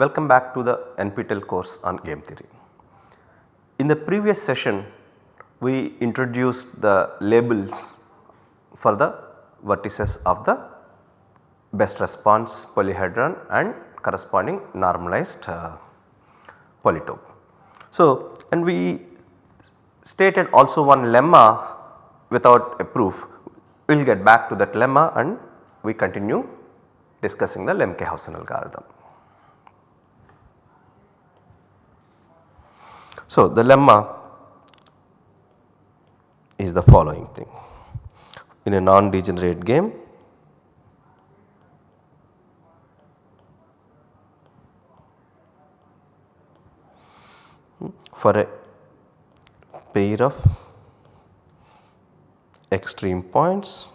Welcome back to the NPTEL course on game theory. In the previous session we introduced the labels for the vertices of the best response polyhedron and corresponding normalized uh, polytope. So, and we stated also one lemma without a proof. We will get back to that lemma and we continue discussing the Lemke-Howson algorithm. So, the lemma is the following thing. In a non-degenerate game for a pair of extreme points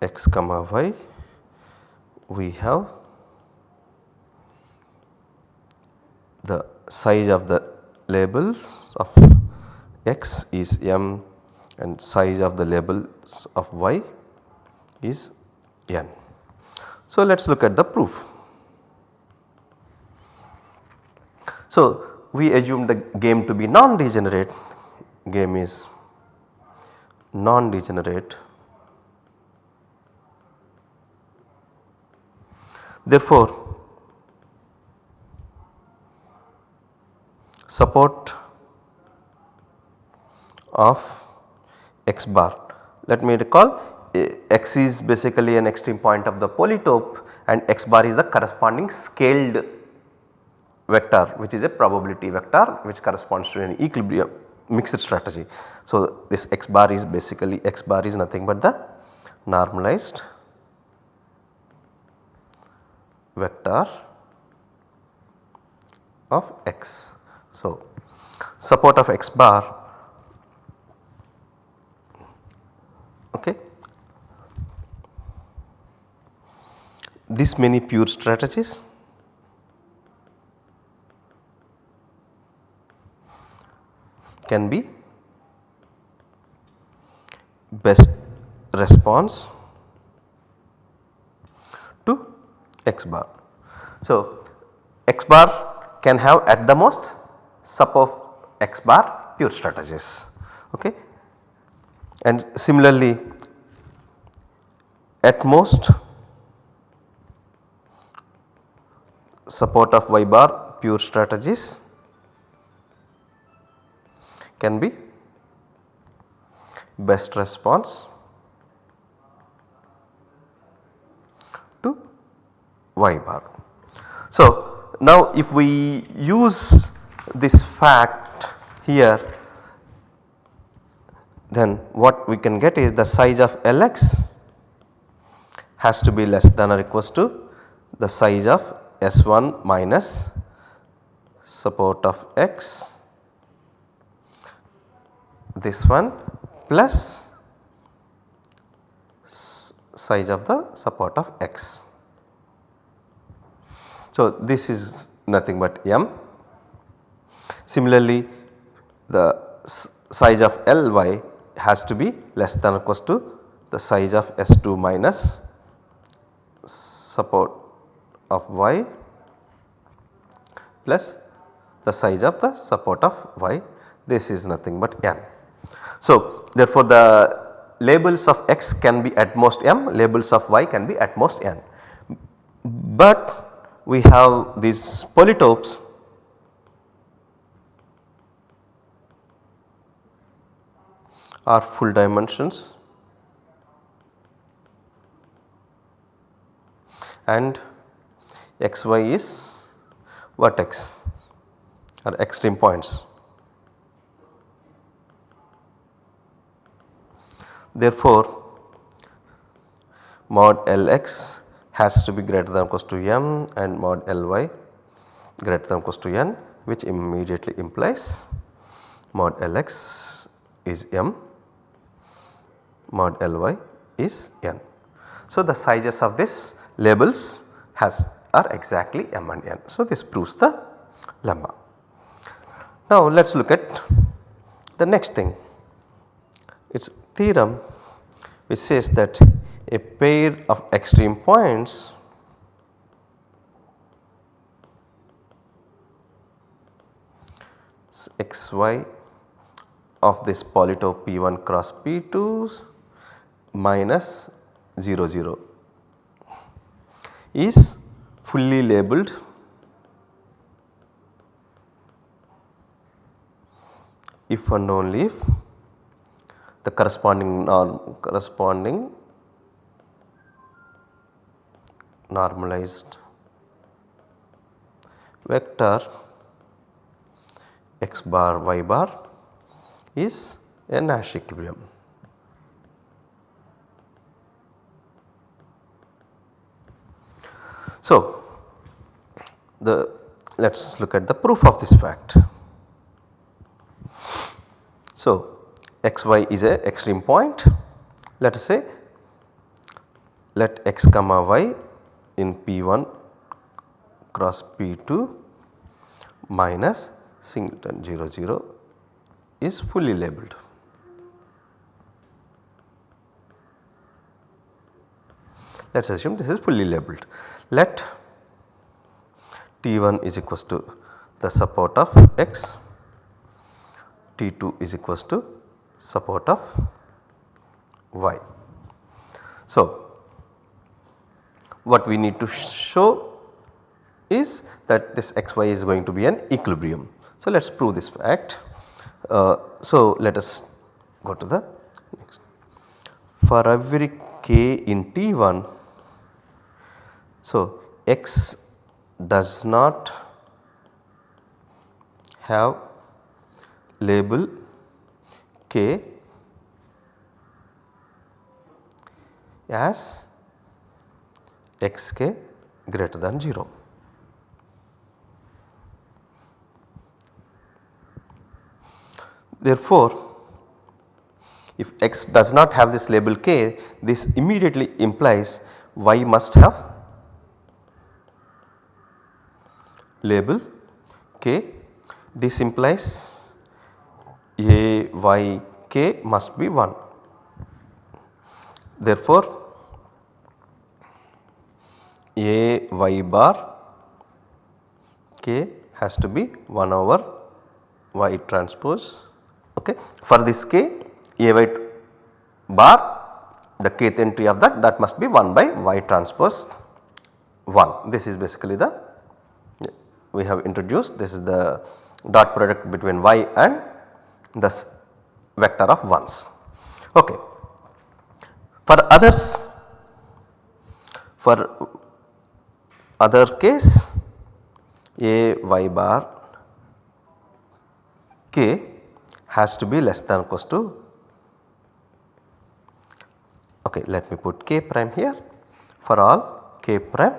x comma y we have the size of the labels of x is m and size of the labels of y is n. So, let us look at the proof. So, we assume the game to be non-degenerate, game is non-degenerate. Therefore, support of x bar. Let me recall eh, x is basically an extreme point of the polytope and x bar is the corresponding scaled vector which is a probability vector which corresponds to an equilibrium mixed strategy. So, this x bar is basically x bar is nothing but the normalized vector of x. So, support of x bar. Okay. This many pure strategies. Can be best response to x bar. So, x bar can have at the most sub of x bar pure strategies okay and similarly at most support of y bar pure strategies can be best response to y bar. So, now if we use this fact here then what we can get is the size of Lx has to be less than or equals to the size of S1 minus support of x this one plus size of the support of x. So, this is nothing but m. Similarly, the size of Ly has to be less than or equals to the size of S2 minus support of y plus the size of the support of y this is nothing but n. So, therefore, the labels of x can be at most m labels of y can be at most n. But we have these polytopes are full dimensions and xy is vertex or extreme points. Therefore, mod Lx has to be greater than or equals to m and mod Ly greater than or equals to n which immediately implies mod Lx is m mod Ly is n. So, the sizes of this labels has are exactly m and n. So, this proves the lemma. Now, let us look at the next thing it is theorem which says that a pair of extreme points xy of this polytope P1 cross P2 minus 0 0 is fully labeled if and only if the corresponding norm corresponding normalized vector x bar y bar is a Nash equilibrium. So, the let us look at the proof of this fact. So, xy is a extreme point let us say let x comma y in P1 cross P2 minus singleton 0 0 is fully labeled. Let us assume this is fully labeled. Let T1 is equals to the support of x T2 is equals to support of y. So, what we need to show is that this xy is going to be an equilibrium. So, let us prove this fact. Uh, so, let us go to the next. For every k in T1, so x does not have label k as xk greater than 0. Therefore, if x does not have this label k this immediately implies y must have label k this implies a y k must be 1. Therefore, a y bar k has to be 1 over y transpose okay. For this k a y bar the kth entry of that that must be 1 by y transpose 1 this is basically the we have introduced this is the dot product between y and this vector of ones. Okay. For others for other case a y bar k has to be less than equals to okay let me put k prime here for all k prime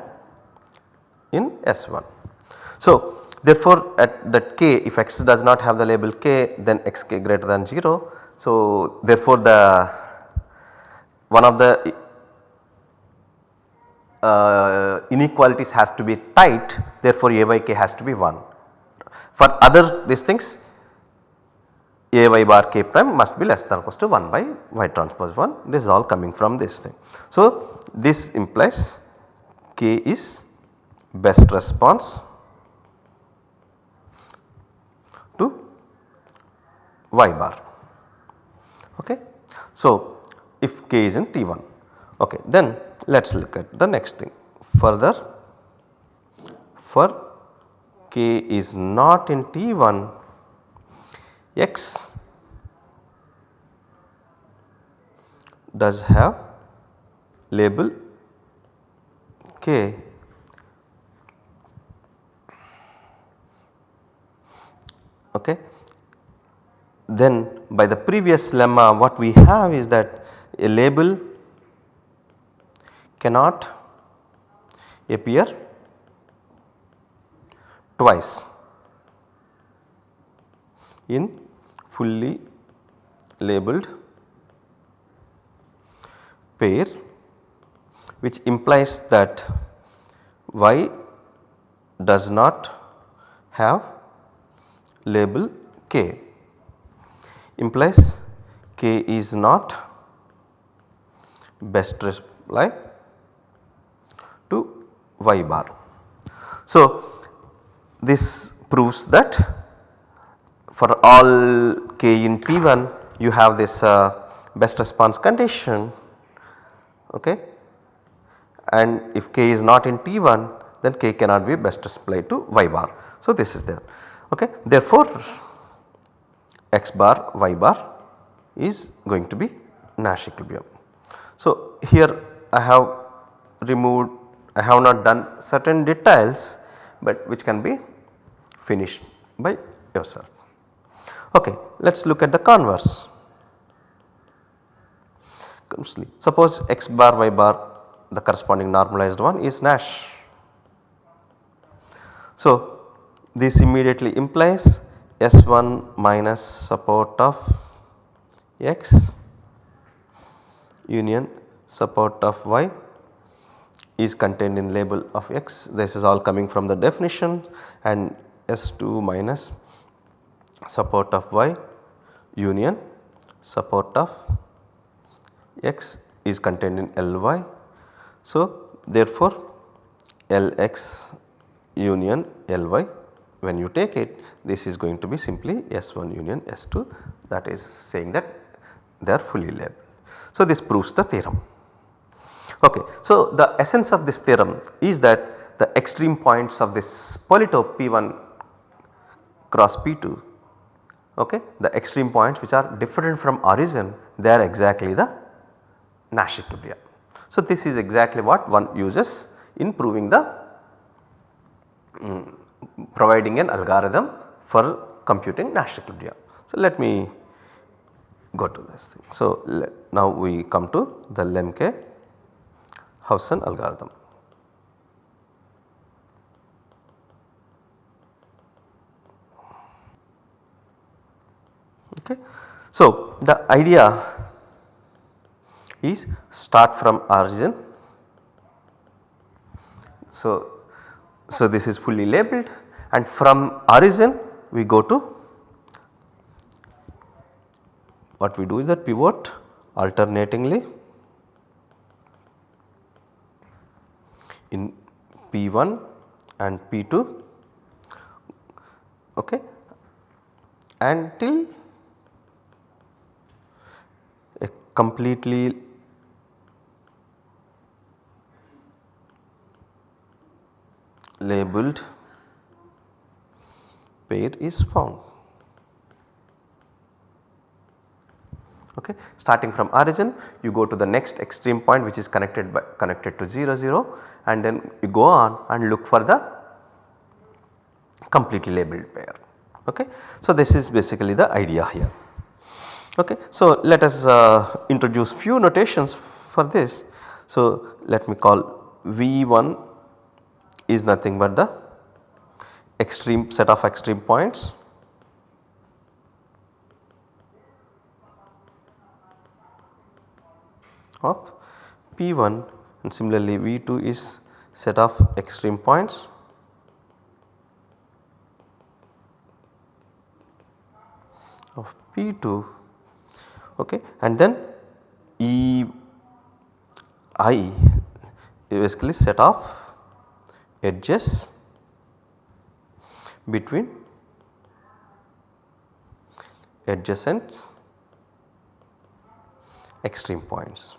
in S1. So, Therefore, at that k if x does not have the label k then xk greater than 0. So, therefore, the one of the uh, inequalities has to be tight therefore, a by k has to be 1. For other these things a y bar k prime must be less than or equal to 1 by y transpose 1 this is all coming from this thing. So, this implies k is best response to y bar okay. So if k is in T1 okay then let us look at the next thing further for k is not in T1 x does have label k okay. Then by the previous lemma what we have is that a label cannot appear twice in fully labeled pair which implies that y does not have label k implies k is not best apply to y bar. So, this proves that for all k in P1 you have this uh, best response condition okay and if k is not in T1 then k cannot be best applied to y bar. So, this is there okay therefore x bar y bar is going to be Nash equilibrium. So, here I have removed I have not done certain details but which can be finished by yourself. Okay, let us look at the converse. Suppose x bar y bar the corresponding normalized one is Nash. So, this immediately implies S1 minus support of x union support of y is contained in label of x this is all coming from the definition and S2 minus support of y union support of x is contained in Ly. So, therefore, Lx union Ly when you take it this is going to be simply S1 union S2 that is saying that they are fully labeled. So, this proves the theorem. Okay. So, the essence of this theorem is that the extreme points of this polytope P1 cross P2 okay, the extreme points which are different from origin they are exactly the Nash equilibria. So, this is exactly what one uses in proving the um, providing an algorithm for computing Nash equilibria. So, let me go to this thing. So, now we come to the Lemke Howson algorithm. Okay. So, the idea is start from origin. So, so this is fully labeled and from origin we go to what we do is that pivot alternatingly in P1 and P2 okay, until a completely labeled pair is found. Okay. Starting from origin you go to the next extreme point which is connected by connected to 0 0 and then you go on and look for the completely labeled pair. Okay. So, this is basically the idea here. Okay. So, let us uh, introduce few notations for this. So, let me call V1 is nothing but the extreme set of extreme points. Of P1 and similarly V2 is set of extreme points. Of P2 okay and then E i basically set of edges between adjacent extreme points.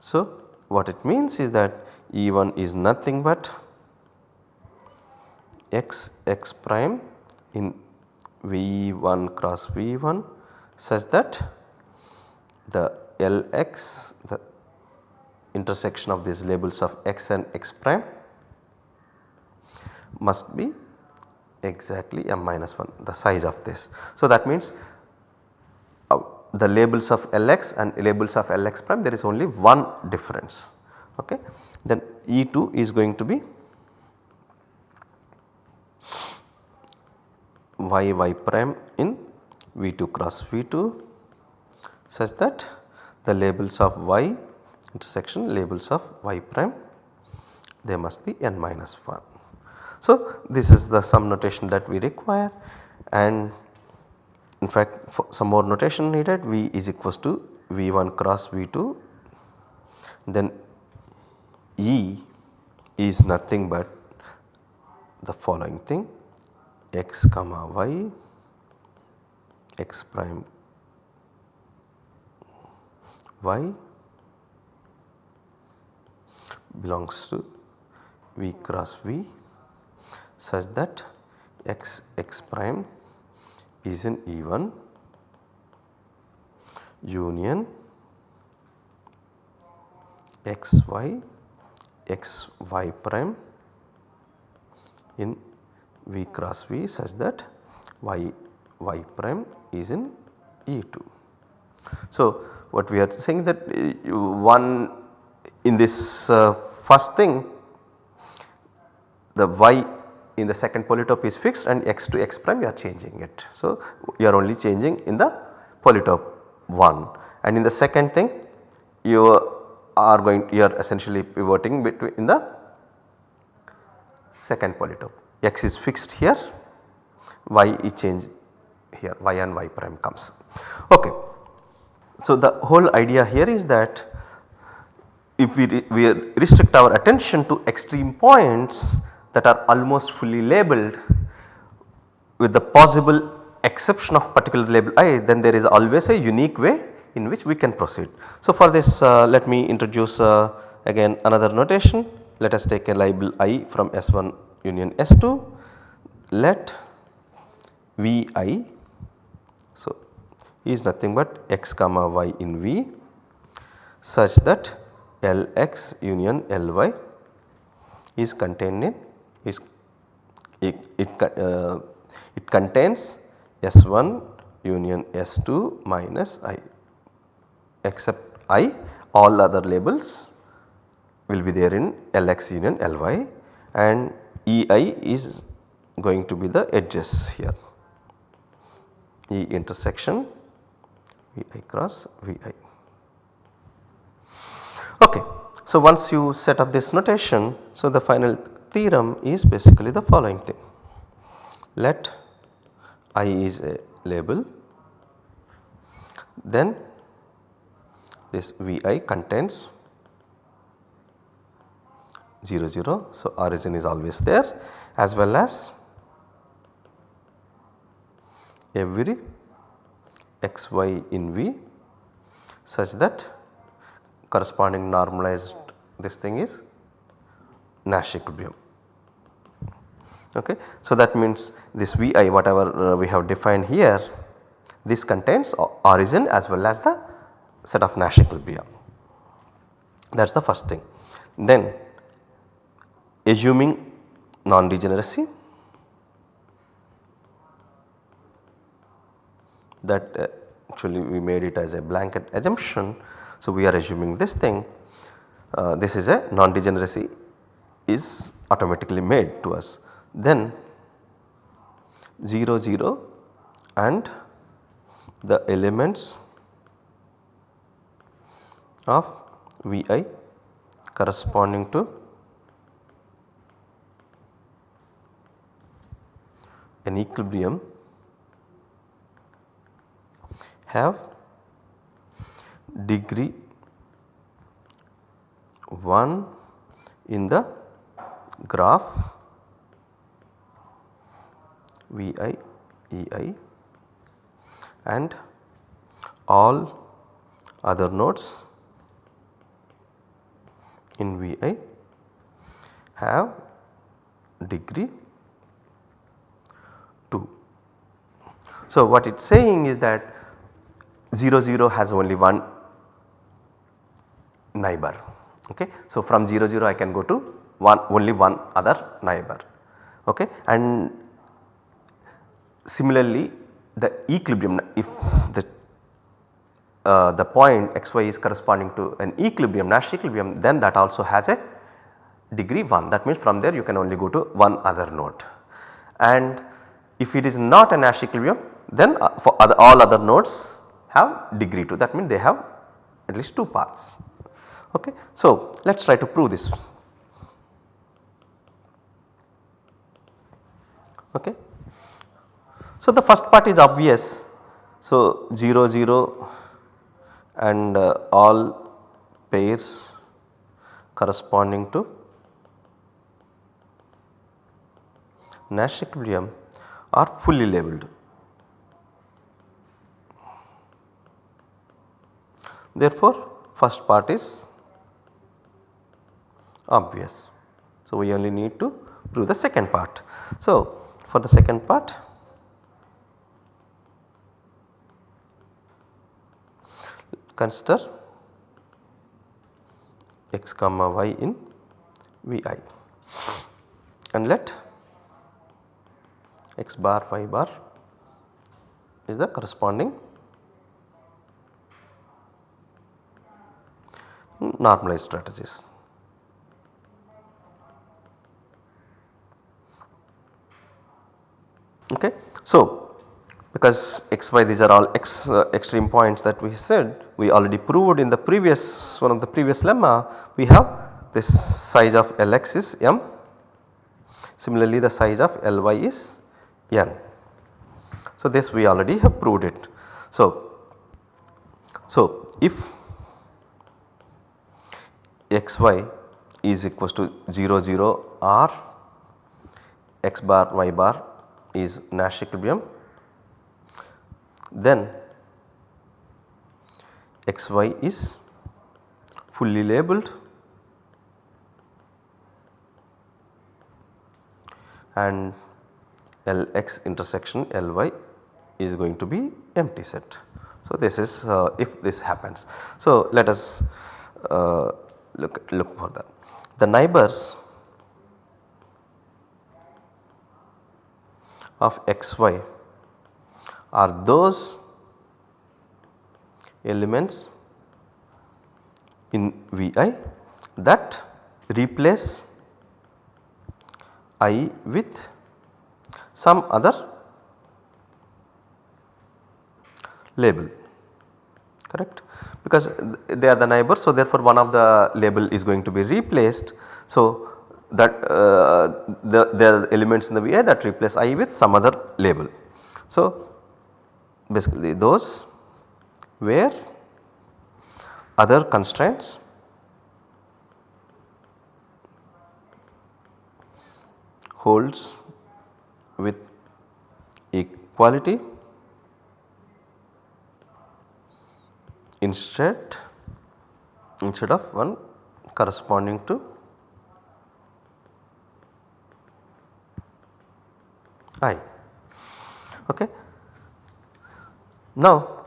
So, what it means is that E1 is nothing but x x prime in V1 cross V1 such that the Lx the intersection of these labels of x and x prime must be exactly m minus 1 the size of this. So, that means uh, the labels of Lx and labels of Lx prime there is only one difference okay. Then E2 is going to be y y prime in V2 cross V2 such that the labels of y intersection labels of y prime they must be n minus 1. So, this is the sum notation that we require and in fact some more notation needed V is equals to V1 cross V2 then E is nothing but the following thing x comma y x prime y belongs to v cross v such that x x prime is in E1 union x y x y prime in v cross v such that y y prime is in E2. So, what we are saying that uh, one in this uh, first thing the y in the second polytope is fixed and x to x prime you are changing it. So, you are only changing in the polytope 1 and in the second thing you are going you are essentially pivoting between in the second polytope x is fixed here y is changed here y and y prime comes. Okay. So, the whole idea here is that if we, we restrict our attention to extreme points that are almost fully labelled with the possible exception of particular label i then there is always a unique way in which we can proceed. So, for this uh, let me introduce uh, again another notation let us take a label i from S1 union S2 let Vi so is nothing but x comma y in V such that Lx union Ly is contained in is it, it, uh, it contains S1 union S2 minus I except I all other labels will be there in Lx union Ly and Ei is going to be the edges here E intersection Vi cross Vi. Okay. So, once you set up this notation, so the final theorem is basically the following thing. Let I is a label, then this Vi contains 0 0. So, origin is always there as well as every xy in V such that corresponding normalized this thing is Nash equilibrium. Okay. So, that means this Vi whatever uh, we have defined here this contains origin as well as the set of Nash equilibria that is the first thing. Then assuming non-degeneracy that uh, actually we made it as a blanket assumption. So, we are assuming this thing uh, this is a non-degeneracy is automatically made to us. Then 0 0 and the elements of Vi corresponding to an equilibrium have degree 1 in the graph Vi Ei and all other nodes in Vi have degree 2. So, what it is saying is that 0 0 has only one neighbor. Okay. So, from 0 0 I can go to one only one other neighbor. Okay? And similarly the equilibrium if the uh, the point xy is corresponding to an equilibrium Nash equilibrium then that also has a degree 1 that means from there you can only go to one other node. And if it is not a Nash equilibrium then uh, for other, all other nodes have degree 2 that means they have at least 2 paths. Okay. So, let us try to prove this. Okay. So, the first part is obvious So 0 0 and uh, all pairs corresponding to Nash equilibrium are fully labelled. Therefore, first part is obvious. So, we only need to prove the second part. So, for the second part consider x comma y in Vi and let x bar y bar is the corresponding normalized strategies. Okay. So, because x y these are all x uh, extreme points that we said we already proved in the previous one of the previous lemma we have this size of Lx is m similarly the size of Ly is n. So, this we already have proved it. So, so if xy is equals to 0 0 or x bar y bar is Nash equilibrium then xy is fully labelled and Lx intersection Ly is going to be empty set. So, this is uh, if this happens. So, let us uh, look, look for that. The neighbors of xy are those elements in Vi that replace i with some other label correct because they are the neighbors. So, therefore, one of the label is going to be replaced. So, that uh, the, the elements in the Vi that replace i with some other label. So, basically those where other constraints holds with equality instead instead of one corresponding to i. Okay. Now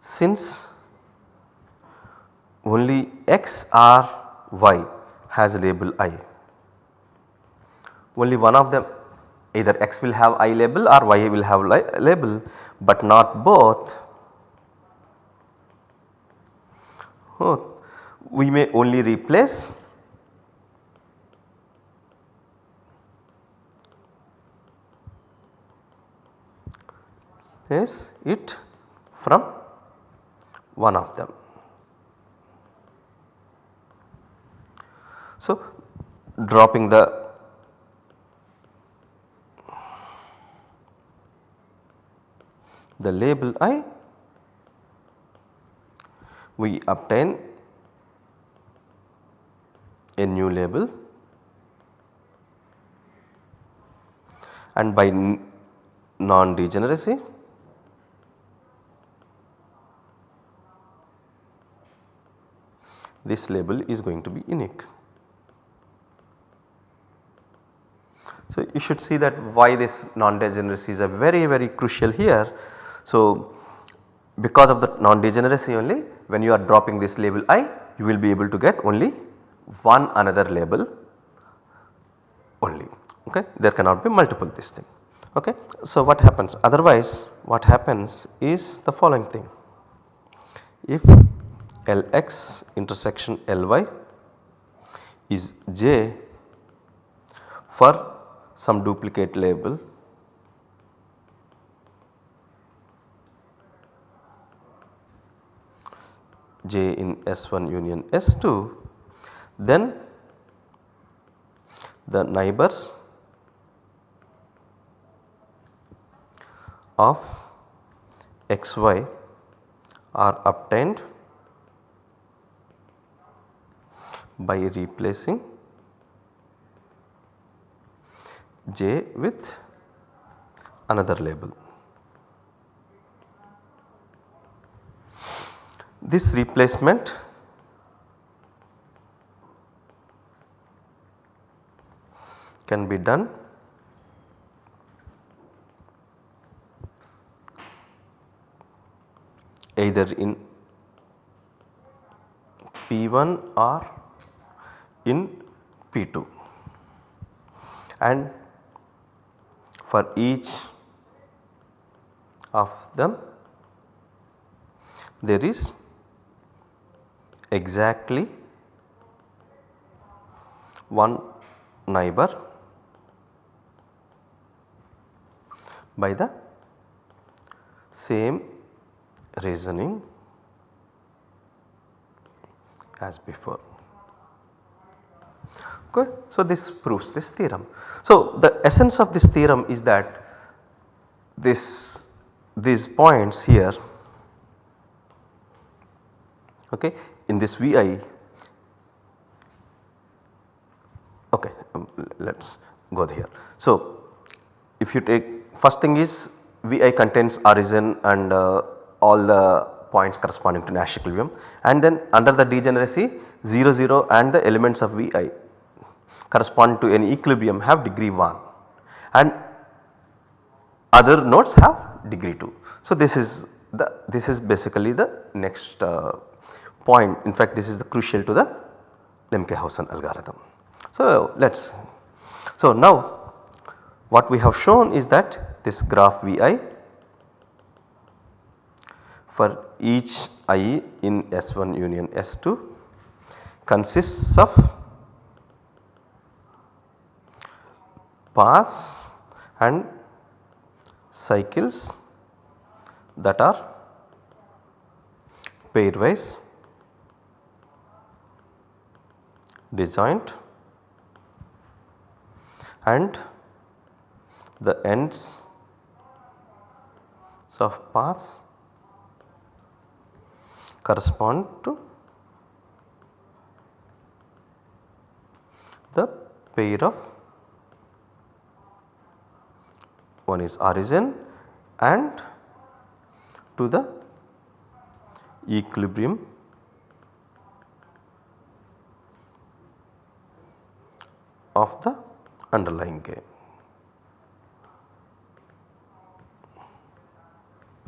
since only x or y has label i, only one of them either x will have i label or y will have label but not both. Oh, we may only replace is it from one of them. So, dropping the the label i we obtain a new label and by non this label is going to be unique. So, you should see that why this non-degeneracy is a very very crucial here. So, because of the non-degeneracy only when you are dropping this label i you will be able to get only one another label only okay there cannot be multiple this thing okay. So, what happens otherwise what happens is the following thing if Lx intersection Ly is j for some duplicate label j in S1 union S2 then the neighbors of xy are obtained by replacing j with another label. This replacement can be done either in P1 or in P2 and for each of them there is exactly one neighbor by the same reasoning as before. Okay. So, this proves this theorem. So, the essence of this theorem is that this these points here okay, in this Vi okay um, let us go here. So, if you take first thing is Vi contains origin and uh, all the points corresponding to Nash equilibrium and then under the degeneracy 0 0 and the elements of Vi correspond to any equilibrium have degree 1 and other nodes have degree 2. So, this is the this is basically the next uh, point in fact this is the crucial to the Lemke-Howson algorithm. So, let us so now what we have shown is that this graph Vi for each i in S1 union S2 consists of paths and cycles that are pairwise disjoint and the ends of paths correspond to the pair of one is origin and to the equilibrium of the underlying game.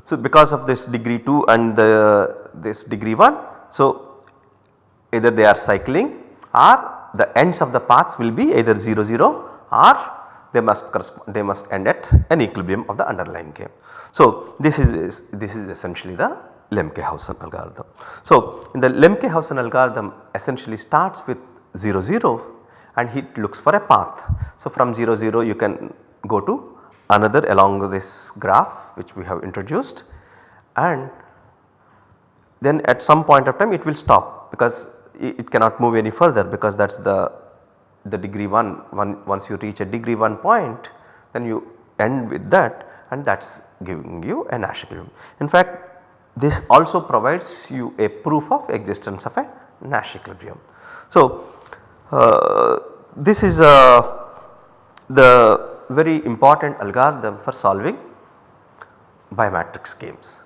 So, because of this degree 2 and the this degree 1, so either they are cycling or the ends of the paths will be either 0 0 or they must they must end at an equilibrium of the underlying game. So, this is this is essentially the Lemke-Howson algorithm. So, in the Lemke-Howson algorithm essentially starts with 0 0 and it looks for a path. So, from 0 0 you can go to another along this graph which we have introduced and then at some point of time it will stop because it cannot move any further because that is the the degree 1 one, once you reach a degree 1 point then you end with that and that is giving you a Nash equilibrium. In fact this also provides you a proof of existence of a Nash equilibrium. So uh, this is uh, the very important algorithm for solving bimatrix games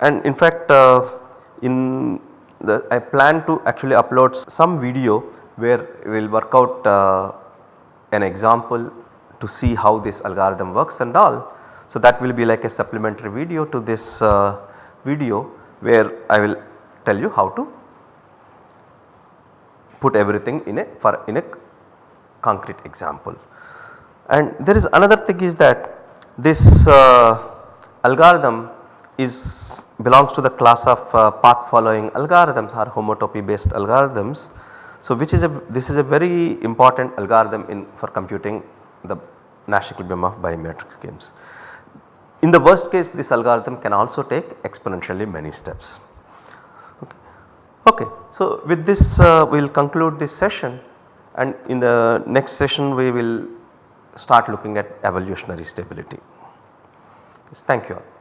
and in fact uh, in the I plan to actually upload some video where we will work out uh, an example to see how this algorithm works and all. So, that will be like a supplementary video to this uh, video where I will tell you how to put everything in a for in a concrete example. And there is another thing is that this uh, algorithm is belongs to the class of uh, path following algorithms or homotopy based algorithms so, which is a this is a very important algorithm in for computing the Nash equilibrium of bimatrix games. In the worst case this algorithm can also take exponentially many steps. Okay. okay. So, with this uh, we will conclude this session and in the next session we will start looking at evolutionary stability. Yes, thank you all.